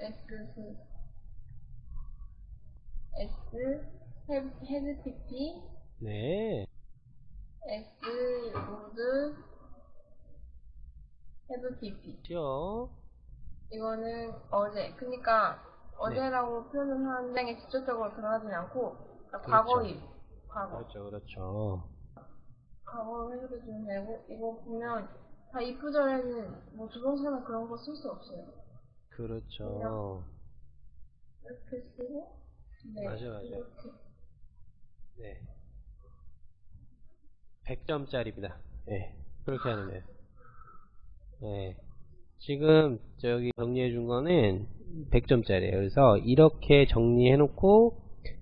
S, S, 헤드피티. 네. S, 로드, 헤드피티. 죠 이거는 어제, 그니까, 어제라고 네. 표현을 하는데 직접적으로 드러나진 않고, 그러니까 그렇죠. 과거일. 과거. 그렇죠, 그렇죠. 과거 해석해주면 되고, 이거 보면, 다 이쁘절에는 뭐 조동사나 그런 거 쓸 수 없어요. 그렇죠. 이렇게 쓰고, 네. 맞아, 맞아. 이렇게. 네. 100점짜리입니다. 네. 그렇게 하는 거예요. 네. 지금 저기 정리해 준 거는 100점짜리예요. 그래서 이렇게 정리해 놓고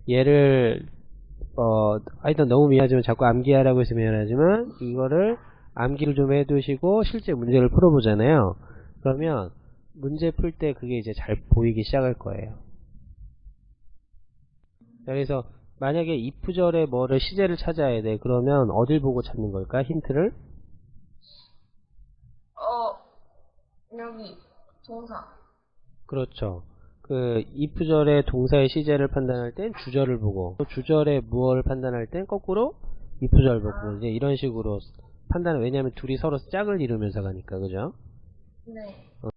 얘를 어 하여튼 너무 미안하지만 자꾸 암기하라고 해서 미안하지만 이거를 암기를 좀 해 두시고 실제 문제를 풀어 보잖아요. 그러면 문제 풀 때 그게 이제 잘 보이기 시작할 거예요. 자, 그래서 만약에 if절에 뭐를 시제를 찾아야 돼. 그러면 어딜 보고 찾는 걸까? 힌트를? 어, 여기, 동사. 그렇죠. 그 if절의 동사의 시제를 판단할 땐 주절을 보고 또 주절의 무어를 판단할 땐 거꾸로 if절 보고 이제 이런 식으로 판단을 왜냐하면 둘이 서로 짝을 이루면서 가니까 그죠? 네. 어,